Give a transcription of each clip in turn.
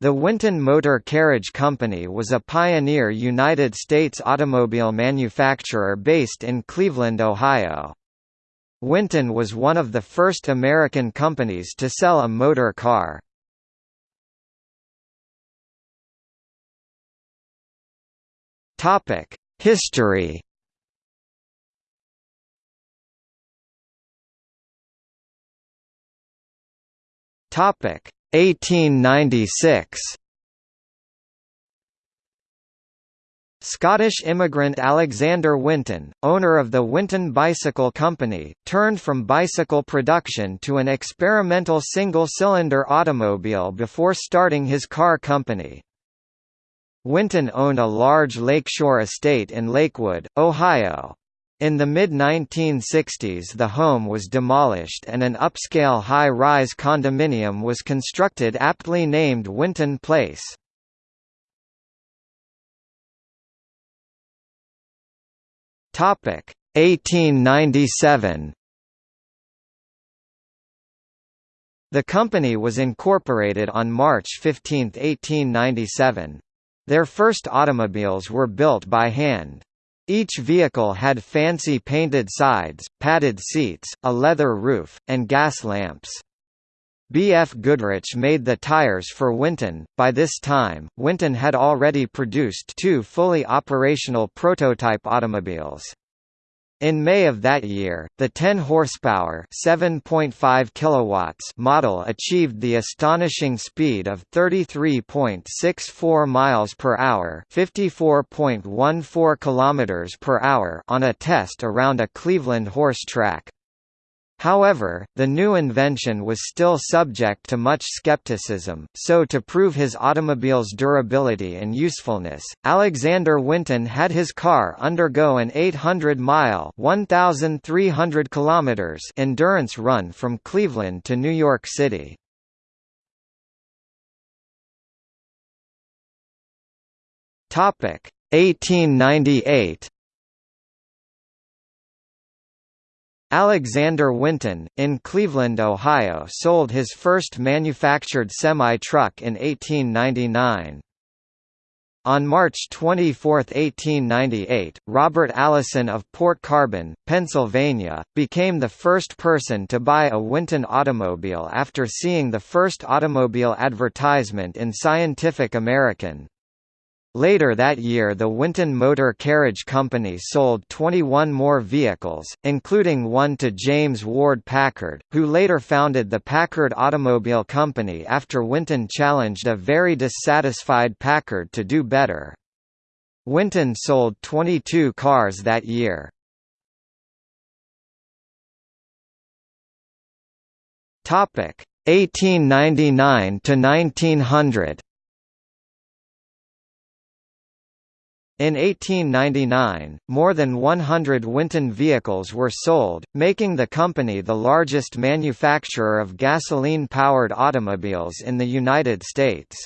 The Winton Motor Carriage Company was a pioneer United States automobile manufacturer based in Cleveland, Ohio. Winton was one of the first American companies to sell a motor car. History Topic 1896 Scottish immigrant Alexander Winton, owner of the Winton Bicycle Company, turned from bicycle production to an experimental single-cylinder automobile before starting his car company. Winton owned a large lakeshore estate in Lakewood, Ohio. In the mid-1960s the home was demolished and an upscale high-rise condominium was constructed aptly named Winton Place. Topic 1897 The company was incorporated on March 15, 1897. Their first automobiles were built by hand. Each vehicle had fancy painted sides, padded seats, a leather roof, and gas lamps. B.F. Goodrich made the tires for Winton. By this time, Winton had already produced two fully operational prototype automobiles. In May of that year, the 10 horsepower, 7.5 kilowatts model achieved the astonishing speed of 33.64 miles per hour, 54.14 kilometers per hour on a test around a Cleveland horse track. However, the new invention was still subject to much skepticism, so to prove his automobile's durability and usefulness, Alexander Winton had his car undergo an 800-mile (1,300 kilometers) endurance run from Cleveland to New York City. Topic 1898 Alexander Winton, in Cleveland, Ohio sold his first manufactured semi-truck in 1899. On March 24, 1898, Robert Allison of Port Carbon, Pennsylvania, became the first person to buy a Winton automobile after seeing the first automobile advertisement in Scientific American. Later that year the Winton Motor Carriage Company sold 21 more vehicles, including one to James Ward Packard, who later founded the Packard Automobile Company after Winton challenged a very dissatisfied Packard to do better. Winton sold 22 cars that year. Topic 1899 to 1900 In 1899, more than 100 Winton vehicles were sold, making the company the largest manufacturer of gasoline-powered automobiles in the United States.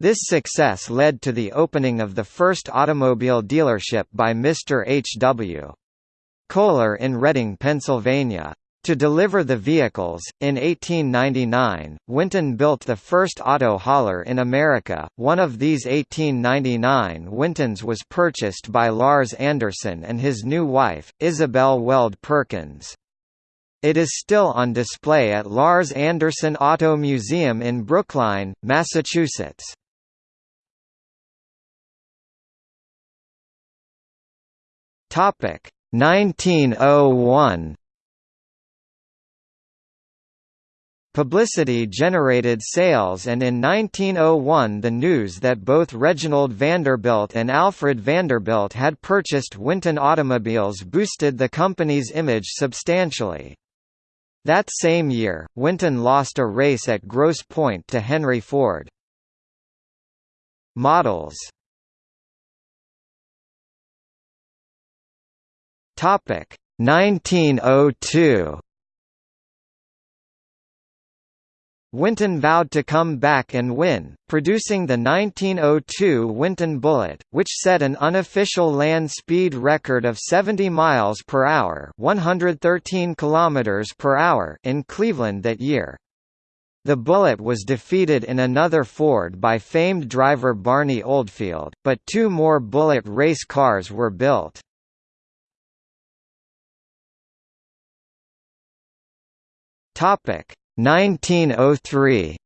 This success led to the opening of the first automobile dealership by Mr. H. W. Kohler in Reading, Pennsylvania. To deliver the vehicles, in 1899, Winton built the first auto hauler in America. One of these 1899 Wintons was purchased by Larz Anderson and his new wife, Isabel Weld Perkins. It is still on display at Larz Anderson Auto Museum in Brookline, Massachusetts. Topic 1901 Publicity generated sales and in 1901 the news that both Reginald Vanderbilt and Alfred Vanderbilt had purchased Winton automobiles boosted the company's image substantially. That same year, Winton lost a race at Grosse Pointe to Henry Ford. Models Topic 1902 Winton vowed to come back and win, producing the 1902 Winton Bullet, which set an unofficial land speed record of 70 miles per hour, 113 kilometers per hour in Cleveland that year. The Bullet was defeated in another Ford by famed driver Barney Oldfield, but two more Bullet race cars were built. Topic 1903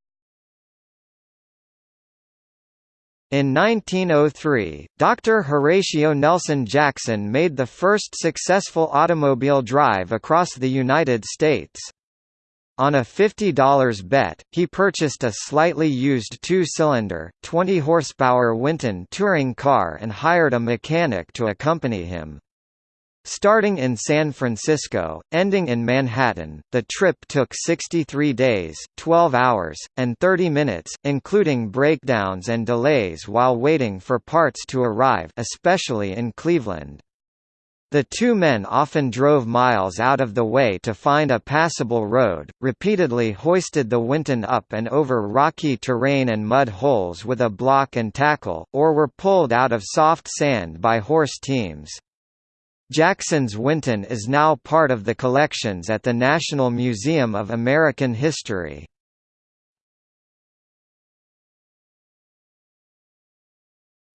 In 1903, Dr. Horatio Nelson Jackson made the first successful automobile drive across the United States. On a $50 bet, he purchased a slightly used two-cylinder, 20-horsepower Winton touring car and hired a mechanic to accompany him. Starting in San Francisco, ending in Manhattan, the trip took 63 days, 12 hours, and 30 minutes, including breakdowns and delays while waiting for parts to arrive especially in Cleveland. The two men often drove miles out of the way to find a passable road, repeatedly hoisted the Winton up and over rocky terrain and mud holes with a block and tackle, or were pulled out of soft sand by horse teams. Jackson's Winton is now part of the collections at the National Museum of American History.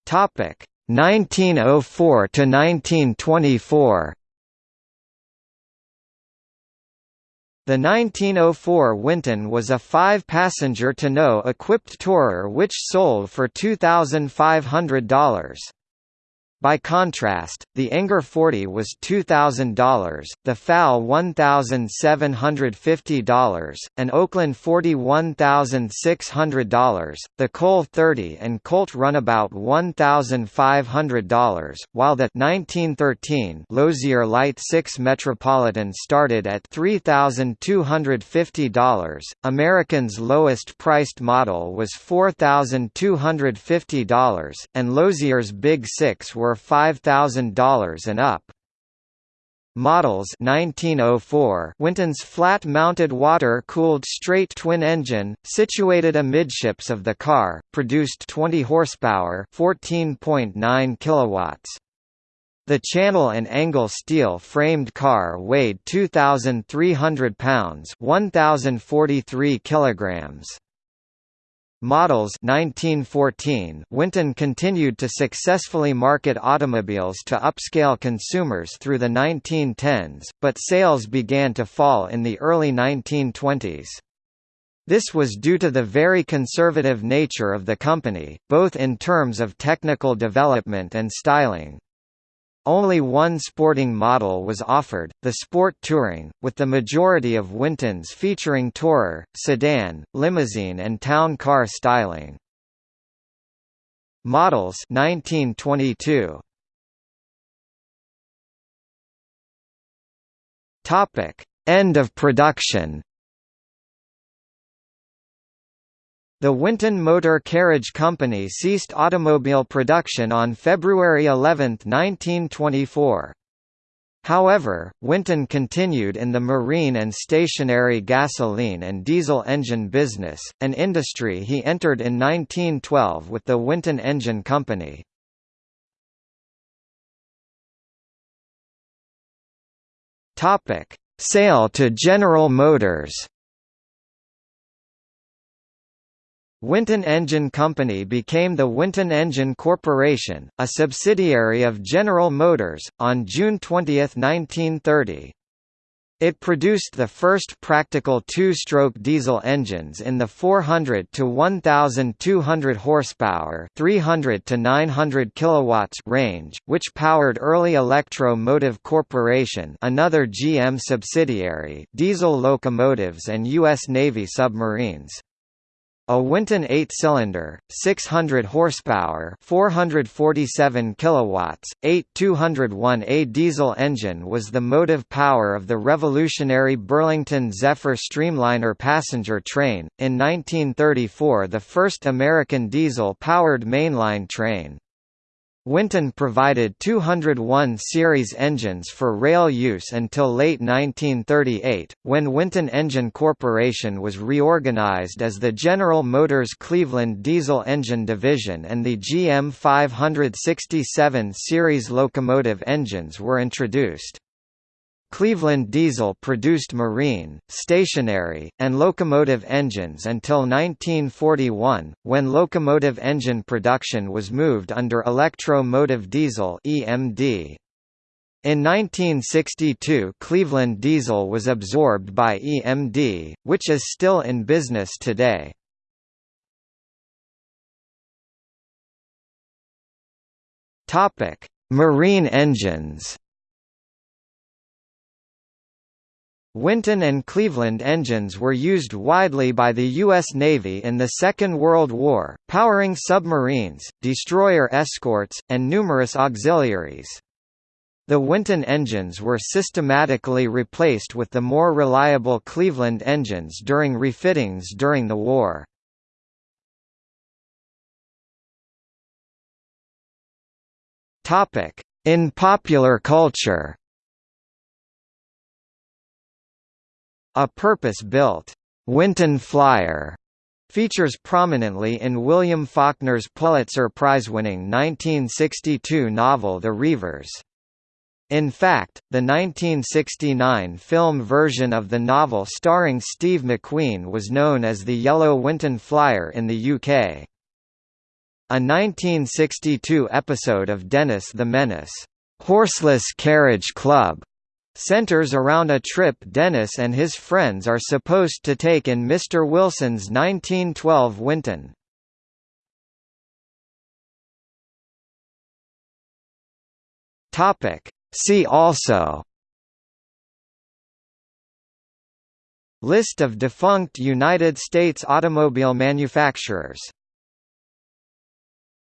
Topic 1904 to 1924 The 1904 Winton was a five-passenger tonneau-equipped tourer which sold for $2,500. By contrast, the Enger 40 was $2,000, the FAL $1,750, and Oakland 40 $1,600, the Cole 30 and Colt Runabout $1,500, while the 1913 Lozier Light 6 Metropolitan started at $3,250. American's lowest priced model was $4,250, and Lozier's Big Six were $5,000 and up. Models 1904 Winton's flat-mounted water-cooled straight twin engine, situated amidships of the car, produced 20 horsepower 14.9 kilowatts. The channel and angle steel framed car weighed 2,300 pounds 1,043 kilograms models 1914 Winton continued to successfully market automobiles to upscale consumers through the 1910s, but sales began to fall in the early 1920s. This was due to the very conservative nature of the company, both in terms of technical development and styling. Only one sporting model was offered, the Sport Touring, with the majority of Wintons featuring tourer, sedan, limousine and town car styling. Models 1922. Topic: End of production. The Winton Motor Carriage Company ceased automobile production on February 11, 1924. However, Winton continued in the marine and stationary gasoline and diesel engine business, an industry he entered in 1912 with the Winton Engine Company. Sale to General Motors Winton Engine Company became the Winton Engine Corporation, a subsidiary of General Motors, on June 20, 1930. It produced the first practical two-stroke diesel engines in the 400 to 1200 horsepower, 300 to 900 kilowatts range, which powered early Electro Motive Corporation, another GM subsidiary, diesel locomotives and US Navy submarines. A Winton 8-cylinder, 600 horsepower, 447 kilowatts, 8 201A diesel engine was the motive power of the revolutionary Burlington Zephyr Streamliner passenger train. In 1934, the first American diesel-powered mainline train. Winton provided 201 series engines for rail use until late 1938, when Winton Engine Corporation was reorganized as the General Motors Cleveland Diesel Engine Division and the GM 567 series locomotive engines were introduced. Cleveland Diesel produced marine, stationary, and locomotive engines until 1941, when locomotive engine production was moved under Electro-Motive Diesel (EMD). In 1962 Cleveland Diesel was absorbed by EMD, which is still in business today. Marine engines Winton and Cleveland engines were used widely by the U.S. Navy in the Second World War, powering submarines, destroyer escorts, and numerous auxiliaries. The Winton engines were systematically replaced with the more reliable Cleveland engines during refittings during the war. In popular culture A purpose-built Winton Flyer features prominently in William Faulkner's Pulitzer Prize-winning 1962 novel The Reivers. In fact, the 1969 film version of the novel starring Steve McQueen was known as the Yellow Winton Flyer in the UK. A 1962 episode of Dennis the Menace, Horseless Carriage Club, centers around a trip Dennis and his friends are supposed to take in Mr. Wilson's 1912 Winton. Topic. See also List of defunct United States automobile manufacturers